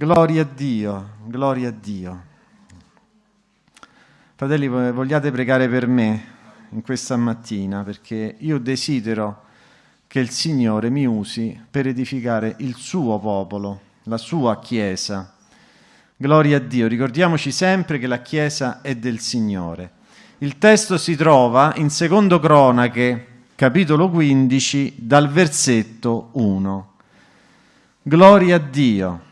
Gloria a Dio, gloria a Dio. Fratelli, vogliate pregare per me in questa mattina perché io desidero che il Signore mi usi per edificare il suo popolo, la sua Chiesa. Gloria a Dio, ricordiamoci sempre che la Chiesa è del Signore. Il testo si trova in Secondo Cronache, capitolo 15, dal versetto 1. Gloria a Dio.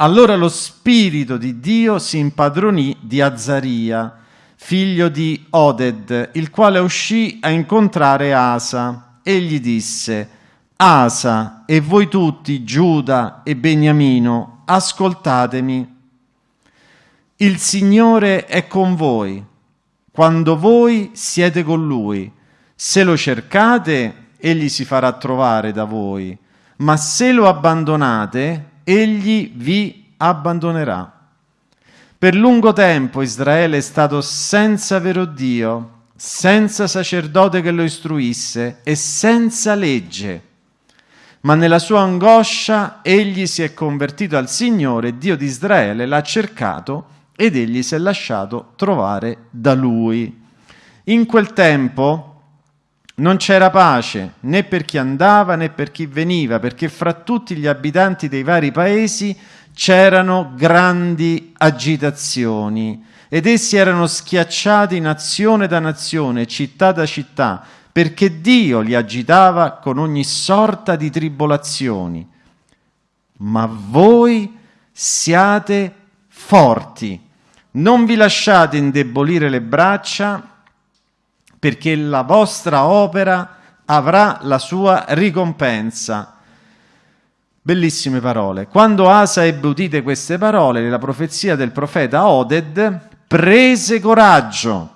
Allora lo Spirito di Dio si impadronì di Azzaria, figlio di Oded, il quale uscì a incontrare Asa e gli disse, Asa e voi tutti, Giuda e Beniamino, ascoltatemi. Il Signore è con voi quando voi siete con Lui. Se lo cercate, Egli si farà trovare da voi, ma se lo abbandonate, egli vi abbandonerà. Per lungo tempo Israele è stato senza vero Dio, senza sacerdote che lo istruisse e senza legge. Ma nella sua angoscia egli si è convertito al Signore, Dio di Israele, l'ha cercato ed egli si è lasciato trovare da lui. In quel tempo non c'era pace né per chi andava né per chi veniva, perché fra tutti gli abitanti dei vari paesi c'erano grandi agitazioni ed essi erano schiacciati nazione da nazione, città da città, perché Dio li agitava con ogni sorta di tribolazioni. Ma voi siate forti, non vi lasciate indebolire le braccia perché la vostra opera avrà la sua ricompensa. Bellissime parole. Quando Asa ebbe udite queste parole, la profezia del profeta Oded prese coraggio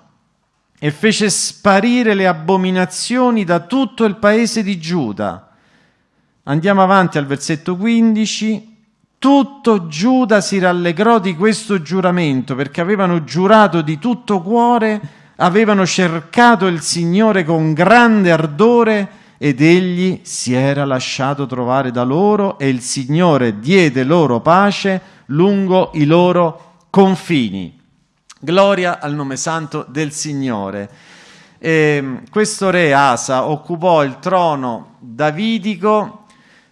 e fece sparire le abominazioni da tutto il paese di Giuda. Andiamo avanti al versetto 15. Tutto Giuda si rallegrò di questo giuramento perché avevano giurato di tutto cuore avevano cercato il Signore con grande ardore ed egli si era lasciato trovare da loro e il Signore diede loro pace lungo i loro confini. Gloria al nome santo del Signore. E ehm, questo re Asa occupò il trono davidico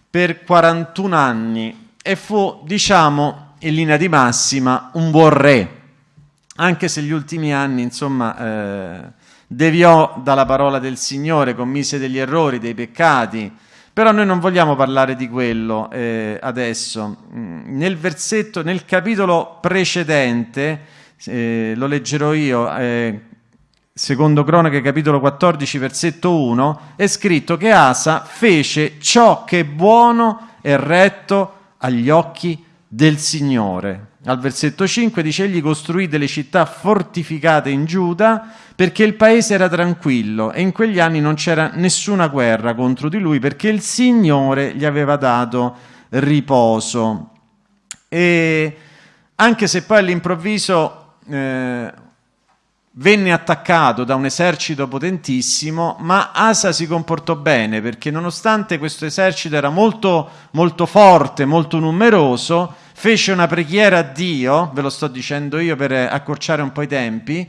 per 41 anni e fu, diciamo, in linea di massima, un buon re anche se gli ultimi anni, insomma, eh, deviò dalla parola del Signore, commise degli errori, dei peccati, però noi non vogliamo parlare di quello eh, adesso. Mm, nel versetto, nel capitolo precedente, eh, lo leggerò io, eh, secondo Cronache capitolo 14 versetto 1, è scritto che Asa fece ciò che è buono e retto agli occhi del Signore. Al versetto 5 dice egli costruì delle città fortificate in Giuda perché il paese era tranquillo e in quegli anni non c'era nessuna guerra contro di lui perché il Signore gli aveva dato riposo. E anche se poi all'improvviso eh, venne attaccato da un esercito potentissimo, ma Asa si comportò bene perché nonostante questo esercito era molto, molto forte, molto numeroso, fece una preghiera a Dio, ve lo sto dicendo io per accorciare un po' i tempi,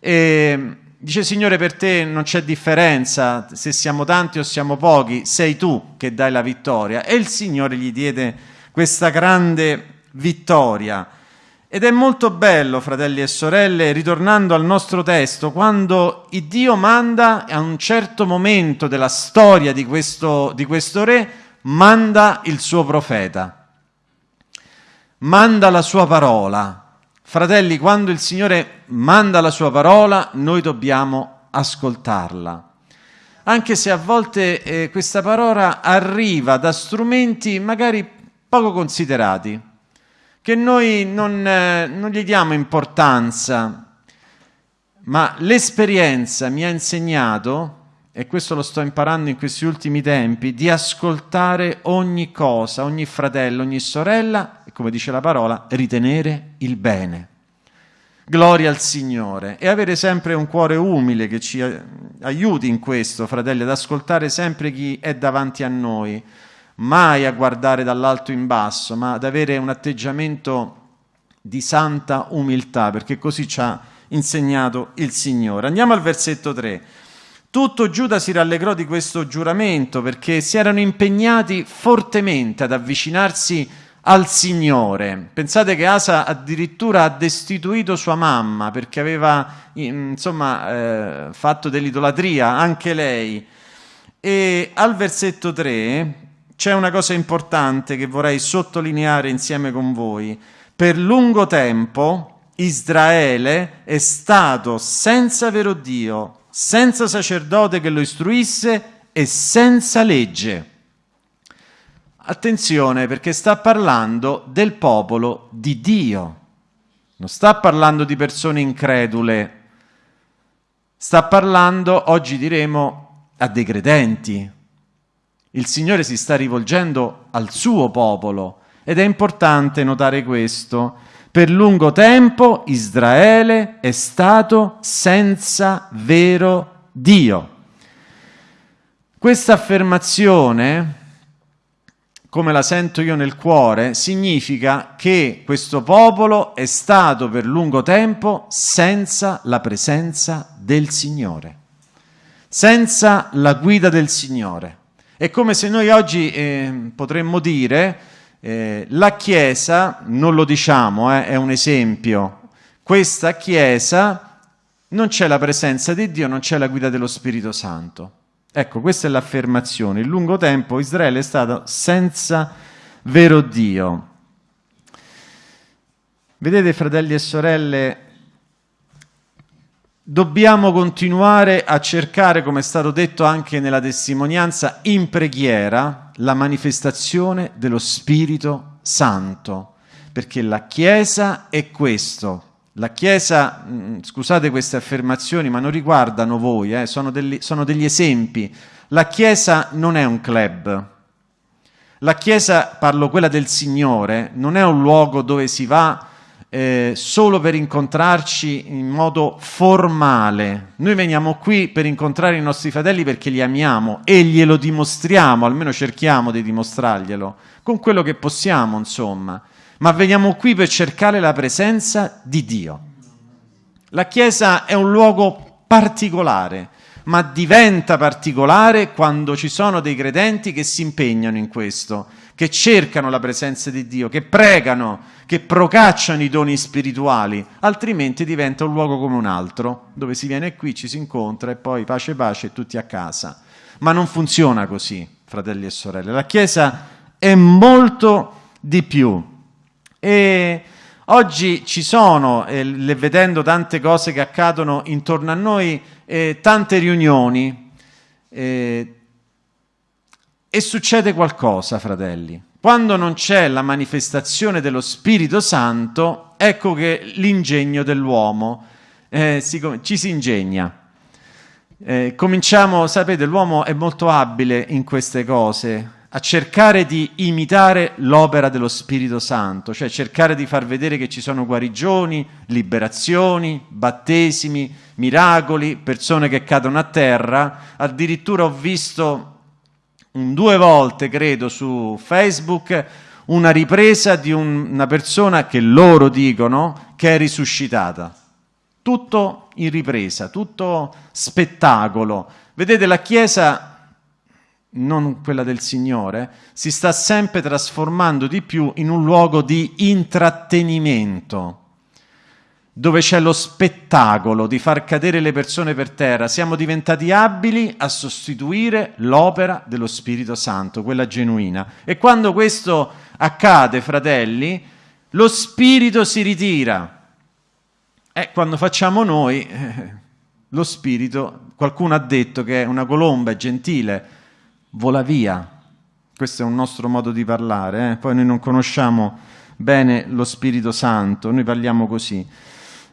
e dice Signore per te non c'è differenza se siamo tanti o siamo pochi, sei tu che dai la vittoria. E il Signore gli diede questa grande vittoria. Ed è molto bello, fratelli e sorelle, ritornando al nostro testo, quando Dio manda a un certo momento della storia di questo, di questo re, manda il suo profeta manda la sua parola. Fratelli, quando il Signore manda la sua parola, noi dobbiamo ascoltarla. Anche se a volte eh, questa parola arriva da strumenti magari poco considerati, che noi non, eh, non gli diamo importanza, ma l'esperienza mi ha insegnato e questo lo sto imparando in questi ultimi tempi, di ascoltare ogni cosa, ogni fratello, ogni sorella e, come dice la parola, ritenere il bene. Gloria al Signore e avere sempre un cuore umile che ci aiuti in questo, fratelli, ad ascoltare sempre chi è davanti a noi, mai a guardare dall'alto in basso, ma ad avere un atteggiamento di santa umiltà, perché così ci ha insegnato il Signore. Andiamo al versetto 3. Tutto Giuda si rallegrò di questo giuramento perché si erano impegnati fortemente ad avvicinarsi al Signore. Pensate che Asa addirittura ha destituito sua mamma perché aveva insomma, eh, fatto dell'idolatria, anche lei. E al versetto 3 c'è una cosa importante che vorrei sottolineare insieme con voi. Per lungo tempo Israele è stato senza vero Dio, senza sacerdote che lo istruisse e senza legge. Attenzione perché sta parlando del popolo di Dio, non sta parlando di persone incredule, sta parlando, oggi diremo, a dei credenti. Il Signore si sta rivolgendo al suo popolo ed è importante notare questo. Per lungo tempo Israele è stato senza vero Dio. Questa affermazione come la sento io nel cuore, significa che questo popolo è stato per lungo tempo senza la presenza del Signore, senza la guida del Signore. È come se noi oggi eh, potremmo dire eh, la Chiesa, non lo diciamo, eh, è un esempio, questa Chiesa non c'è la presenza di Dio, non c'è la guida dello Spirito Santo. Ecco, questa è l'affermazione. In lungo tempo Israele è stato senza vero Dio. Vedete, fratelli e sorelle, dobbiamo continuare a cercare, come è stato detto anche nella testimonianza, in preghiera, la manifestazione dello Spirito Santo, perché la Chiesa è questo, la Chiesa, mm, scusate queste affermazioni, ma non riguardano voi, eh, sono, degli, sono degli esempi. La Chiesa non è un club. La Chiesa, parlo quella del Signore, non è un luogo dove si va eh, solo per incontrarci in modo formale. Noi veniamo qui per incontrare i nostri fratelli perché li amiamo e glielo dimostriamo, almeno cerchiamo di dimostrarglielo, con quello che possiamo, insomma ma veniamo qui per cercare la presenza di Dio. La Chiesa è un luogo particolare, ma diventa particolare quando ci sono dei credenti che si impegnano in questo, che cercano la presenza di Dio, che pregano, che procacciano i doni spirituali, altrimenti diventa un luogo come un altro, dove si viene qui, ci si incontra e poi pace pace tutti a casa. Ma non funziona così, fratelli e sorelle. La Chiesa è molto di più. E oggi ci sono, eh, vedendo tante cose che accadono intorno a noi, eh, tante riunioni eh, e succede qualcosa, fratelli. Quando non c'è la manifestazione dello Spirito Santo, ecco che l'ingegno dell'uomo eh, si, ci si ingegna. Eh, cominciamo, sapete, l'uomo è molto abile in queste cose, a cercare di imitare l'opera dello Spirito Santo, cioè cercare di far vedere che ci sono guarigioni, liberazioni, battesimi, miracoli, persone che cadono a terra. Addirittura ho visto un, due volte, credo, su Facebook una ripresa di un, una persona che loro dicono che è risuscitata. Tutto in ripresa, tutto spettacolo. Vedete, la Chiesa non quella del Signore, si sta sempre trasformando di più in un luogo di intrattenimento, dove c'è lo spettacolo di far cadere le persone per terra. Siamo diventati abili a sostituire l'opera dello Spirito Santo, quella genuina. E quando questo accade, fratelli, lo Spirito si ritira. E quando facciamo noi, eh, lo Spirito, qualcuno ha detto che è una colomba, è gentile, vola via. Questo è un nostro modo di parlare, eh? poi noi non conosciamo bene lo Spirito Santo, noi parliamo così.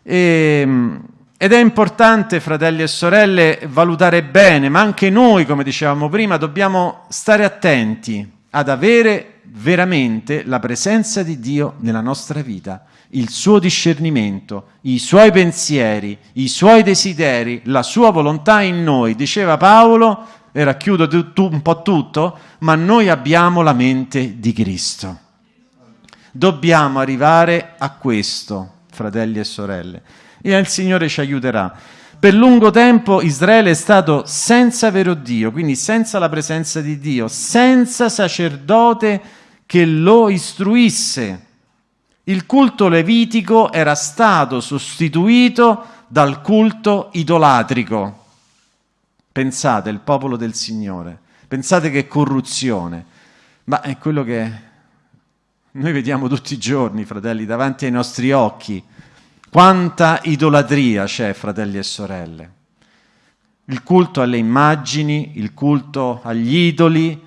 E, ehm, ed è importante, fratelli e sorelle, valutare bene, ma anche noi, come dicevamo prima, dobbiamo stare attenti ad avere veramente la presenza di Dio nella nostra vita, il suo discernimento, i suoi pensieri, i suoi desideri, la sua volontà in noi. Diceva Paolo, e racchiudo un po' tutto, ma noi abbiamo la mente di Cristo. Dobbiamo arrivare a questo, fratelli e sorelle, e il Signore ci aiuterà. Per lungo tempo Israele è stato senza vero Dio, quindi senza la presenza di Dio, senza sacerdote che lo istruisse. Il culto levitico era stato sostituito dal culto idolatrico. Pensate, il popolo del Signore, pensate che corruzione, ma è quello che noi vediamo tutti i giorni, fratelli, davanti ai nostri occhi. Quanta idolatria c'è, fratelli e sorelle. Il culto alle immagini, il culto agli idoli,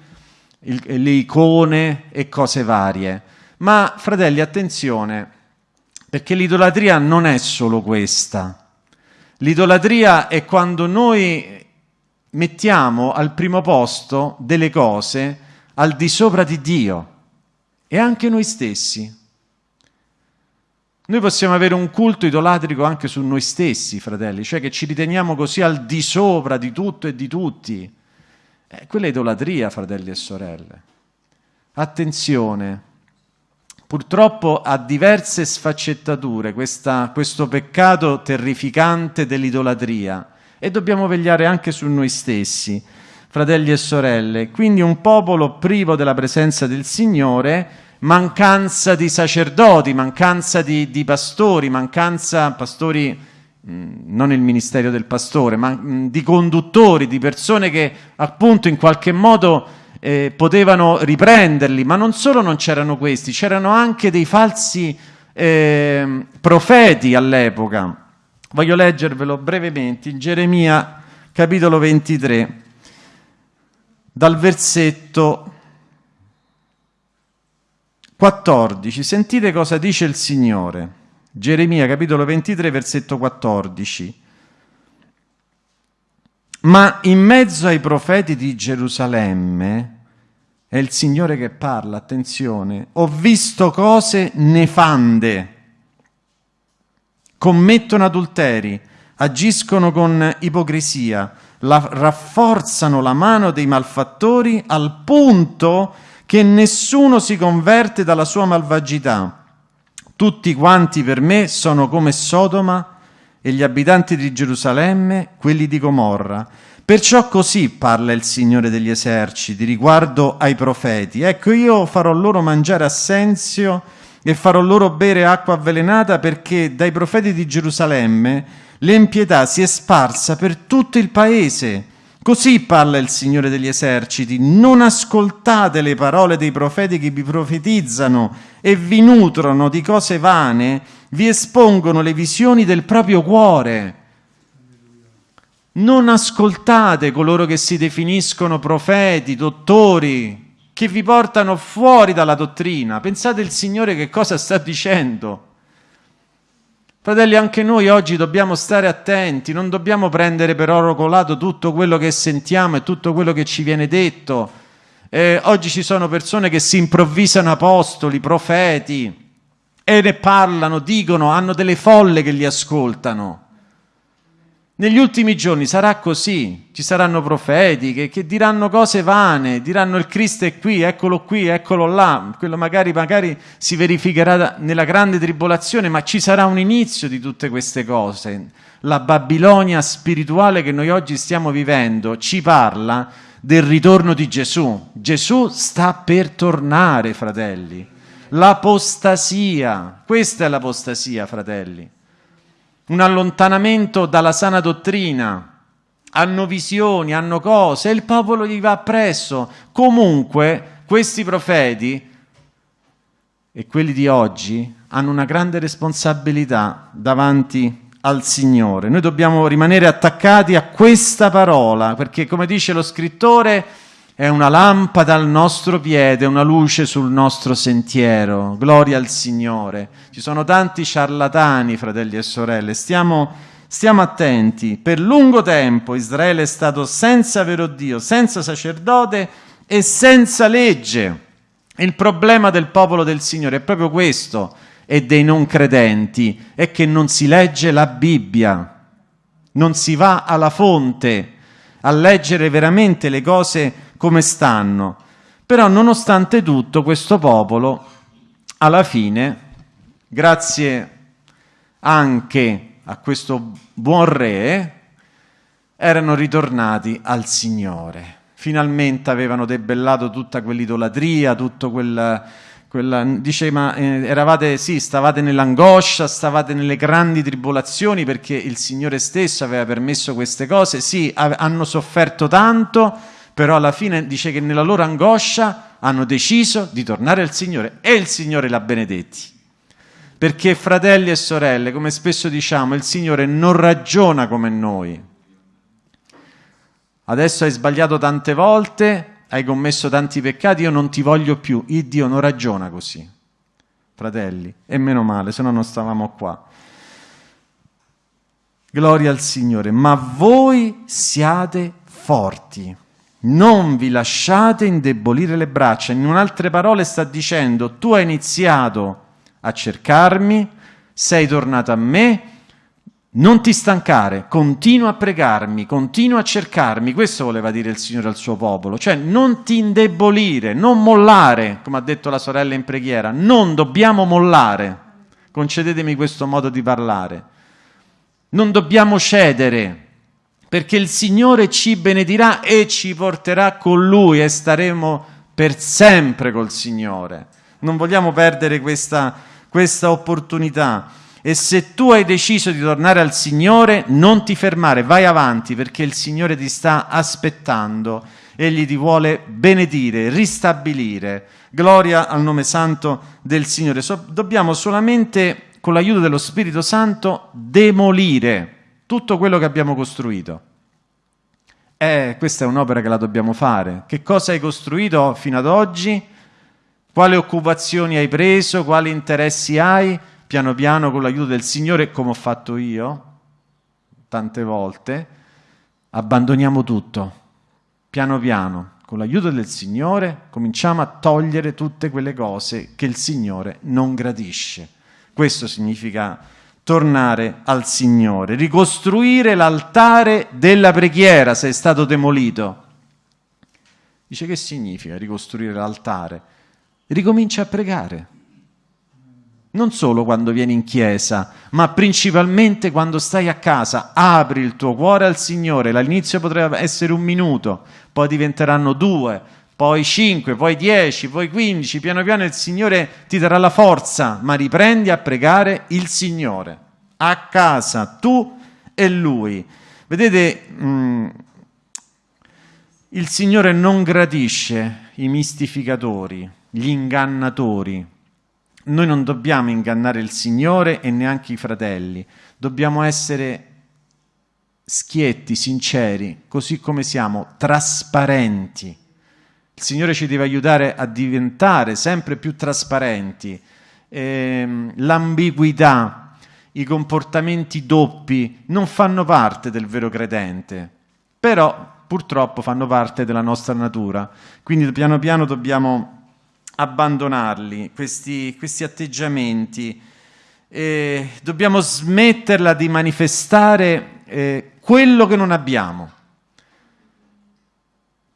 il, le icone e cose varie. Ma, fratelli, attenzione, perché l'idolatria non è solo questa. L'idolatria è quando noi mettiamo al primo posto delle cose al di sopra di Dio e anche noi stessi. Noi possiamo avere un culto idolatrico anche su noi stessi, fratelli, cioè che ci riteniamo così al di sopra di tutto e di tutti. Eh, quella è idolatria, fratelli e sorelle. Attenzione, purtroppo ha diverse sfaccettature questa, questo peccato terrificante dell'idolatria e dobbiamo vegliare anche su noi stessi, fratelli e sorelle. Quindi un popolo privo della presenza del Signore, mancanza di sacerdoti, mancanza di, di pastori, mancanza, pastori mm, non il ministero del pastore, ma mm, di conduttori, di persone che appunto in qualche modo eh, potevano riprenderli, ma non solo non c'erano questi, c'erano anche dei falsi eh, profeti all'epoca Voglio leggervelo brevemente in Geremia capitolo 23, dal versetto 14. Sentite cosa dice il Signore. Geremia capitolo 23, versetto 14. Ma in mezzo ai profeti di Gerusalemme, è il Signore che parla, attenzione, ho visto cose nefande commettono adulteri, agiscono con ipocrisia, la, rafforzano la mano dei malfattori al punto che nessuno si converte dalla sua malvagità. Tutti quanti per me sono come Sodoma e gli abitanti di Gerusalemme, quelli di Gomorra. Perciò così parla il Signore degli eserciti riguardo ai profeti. Ecco, io farò loro mangiare assenzio e farò loro bere acqua avvelenata perché dai profeti di Gerusalemme l'impietà si è sparsa per tutto il paese. Così parla il Signore degli eserciti, non ascoltate le parole dei profeti che vi profetizzano e vi nutrono di cose vane, vi espongono le visioni del proprio cuore. Non ascoltate coloro che si definiscono profeti, dottori, che vi portano fuori dalla dottrina. Pensate il Signore che cosa sta dicendo. Fratelli, anche noi oggi dobbiamo stare attenti, non dobbiamo prendere per oro colato tutto quello che sentiamo e tutto quello che ci viene detto. Eh, oggi ci sono persone che si improvvisano apostoli, profeti e ne parlano, dicono, hanno delle folle che li ascoltano. Negli ultimi giorni sarà così, ci saranno profeti che, che, diranno cose vane, diranno il Cristo è qui, eccolo qui, eccolo là, quello magari, magari si verificherà nella grande tribolazione, ma ci sarà un inizio di tutte queste cose. La Babilonia spirituale che noi oggi stiamo vivendo ci parla del ritorno di Gesù. Gesù sta per tornare, fratelli. L'apostasia, questa è l'apostasia, fratelli un allontanamento dalla sana dottrina, hanno visioni, hanno cose, e il popolo gli va appresso. Comunque, questi profeti e quelli di oggi hanno una grande responsabilità davanti al Signore. Noi dobbiamo rimanere attaccati a questa parola, perché come dice lo scrittore, è una lampada al nostro piede, una luce sul nostro sentiero. Gloria al Signore. Ci sono tanti ciarlatani, fratelli e sorelle. Stiamo, stiamo attenti. Per lungo tempo Israele è stato senza vero Dio, senza sacerdote e senza legge. Il problema del popolo del Signore è proprio questo e dei non credenti, è che non si legge la Bibbia, non si va alla fonte a leggere veramente le cose come stanno. Però nonostante tutto questo popolo, alla fine, grazie anche a questo buon re, erano ritornati al Signore. Finalmente avevano debellato tutta quell'idolatria, tutto quel... Quella, diceva, eh, eravate, sì, stavate nell'angoscia, stavate nelle grandi tribolazioni perché il Signore stesso aveva permesso queste cose, sì, hanno sofferto tanto, però alla fine dice che nella loro angoscia hanno deciso di tornare al Signore e il Signore l'ha benedetti. Perché fratelli e sorelle, come spesso diciamo, il Signore non ragiona come noi. Adesso hai sbagliato tante volte, hai commesso tanti peccati, io non ti voglio più. Il Dio non ragiona così, fratelli, e meno male, se no non stavamo qua. Gloria al Signore, ma voi siate forti, non vi lasciate indebolire le braccia. In altre parole sta dicendo, tu hai iniziato a cercarmi, sei tornato a me, non ti stancare, continua a pregarmi, continua a cercarmi. Questo voleva dire il Signore al suo popolo, cioè non ti indebolire, non mollare, come ha detto la sorella in preghiera, non dobbiamo mollare. Concedetemi questo modo di parlare. Non dobbiamo cedere, perché il Signore ci benedirà e ci porterà con Lui e staremo per sempre col Signore. Non vogliamo perdere questa, questa opportunità. E se tu hai deciso di tornare al Signore, non ti fermare, vai avanti perché il Signore ti sta aspettando. Egli ti vuole benedire, ristabilire. Gloria al nome santo del Signore. So, dobbiamo solamente, con l'aiuto dello Spirito Santo, demolire tutto quello che abbiamo costruito. Eh, questa è un'opera che la dobbiamo fare. Che cosa hai costruito fino ad oggi? Quali occupazioni hai preso? Quali interessi hai? piano piano con l'aiuto del Signore, come ho fatto io tante volte, abbandoniamo tutto. Piano piano, con l'aiuto del Signore, cominciamo a togliere tutte quelle cose che il Signore non gradisce. Questo significa tornare al Signore, ricostruire l'altare della preghiera se è stato demolito. Dice che significa ricostruire l'altare? Ricomincia a pregare non solo quando vieni in chiesa, ma principalmente quando stai a casa. Apri il tuo cuore al Signore. All'inizio potrebbe essere un minuto, poi diventeranno due, poi cinque, poi dieci, poi quindici. Piano piano il Signore ti darà la forza, ma riprendi a pregare il Signore. A casa, tu e Lui. Vedete, mh, mm, il Signore non gradisce i mistificatori, gli ingannatori noi non dobbiamo ingannare il Signore e neanche i fratelli, dobbiamo essere schietti, sinceri, così come siamo, trasparenti. Il Signore ci deve aiutare a diventare sempre più trasparenti. Eh, l'ambiguità, i comportamenti doppi non fanno parte del vero credente, però purtroppo fanno parte della nostra natura. Quindi piano piano dobbiamo abbandonarli, questi, questi atteggiamenti. Eh, dobbiamo smetterla di manifestare eh, quello che non abbiamo.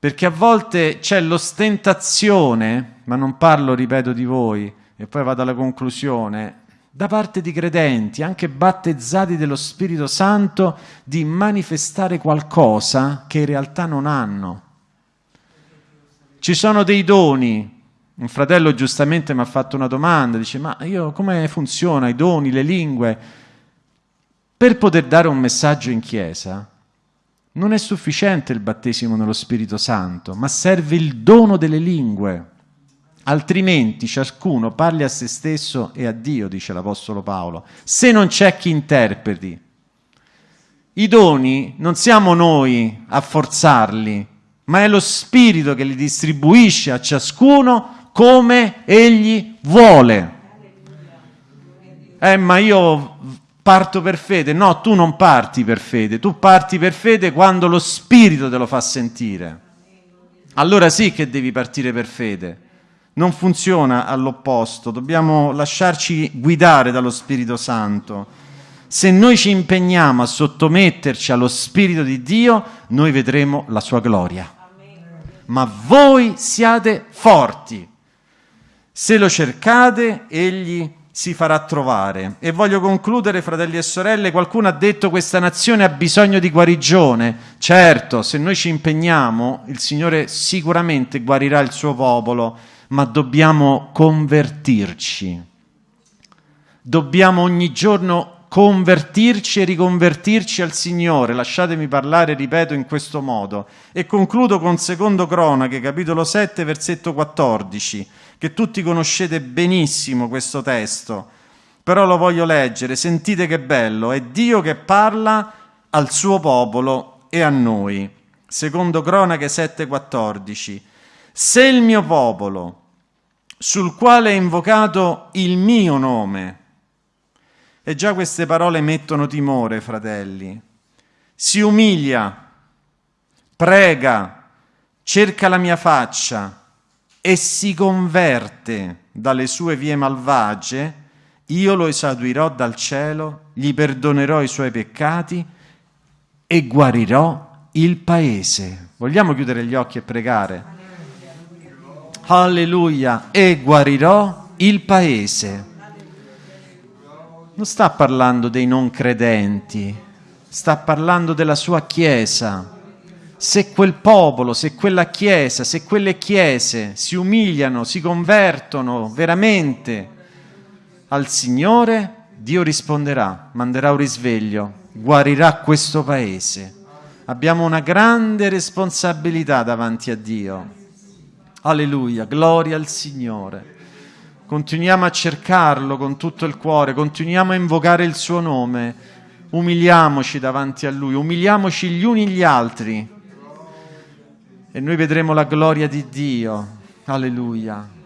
Perché a volte c'è l'ostentazione, ma non parlo, ripeto, di voi, e poi vado alla conclusione, da parte di credenti, anche battezzati dello Spirito Santo, di manifestare qualcosa che in realtà non hanno. Ci sono dei doni, un fratello giustamente mi ha fatto una domanda, dice ma io come funziona i doni, le lingue? Per poter dare un messaggio in chiesa non è sufficiente il battesimo nello Spirito Santo, ma serve il dono delle lingue. Altrimenti ciascuno parli a se stesso e a Dio, dice l'Apostolo Paolo, se non c'è chi interpreti. I doni non siamo noi a forzarli, ma è lo Spirito che li distribuisce a ciascuno come egli vuole. Eh, ma io parto per fede. No, tu non parti per fede, tu parti per fede quando lo Spirito te lo fa sentire. Allora sì che devi partire per fede. Non funziona all'opposto, dobbiamo lasciarci guidare dallo Spirito Santo. Se noi ci impegniamo a sottometterci allo Spirito di Dio, noi vedremo la sua gloria. Ma voi siate forti. Se lo cercate, egli si farà trovare. E voglio concludere, fratelli e sorelle, qualcuno ha detto questa nazione ha bisogno di guarigione. Certo, se noi ci impegniamo, il Signore sicuramente guarirà il suo popolo, ma dobbiamo convertirci. Dobbiamo ogni giorno convertirci e riconvertirci al Signore. Lasciatemi parlare, ripeto, in questo modo. E concludo con secondo Cronache, capitolo 7, versetto 14 che tutti conoscete benissimo questo testo, però lo voglio leggere, sentite che bello, è Dio che parla al suo popolo e a noi. Secondo Cronache 7:14. Se il mio popolo, sul quale è invocato il mio nome, e già queste parole mettono timore, fratelli, si umilia, prega, cerca la mia faccia, e si converte dalle sue vie malvagie, io lo esaudirò dal cielo, gli perdonerò i suoi peccati e guarirò il paese. Vogliamo chiudere gli occhi e pregare? Alleluia! E guarirò il paese. Non sta parlando dei non credenti, sta parlando della sua Chiesa se quel popolo, se quella chiesa, se quelle chiese si umiliano, si convertono veramente al Signore, Dio risponderà, manderà un risveglio, guarirà questo paese. Abbiamo una grande responsabilità davanti a Dio. Alleluia, gloria al Signore. Continuiamo a cercarlo con tutto il cuore, continuiamo a invocare il suo nome, umiliamoci davanti a Lui, umiliamoci gli uni gli altri e noi vedremo la gloria di Dio. Alleluia.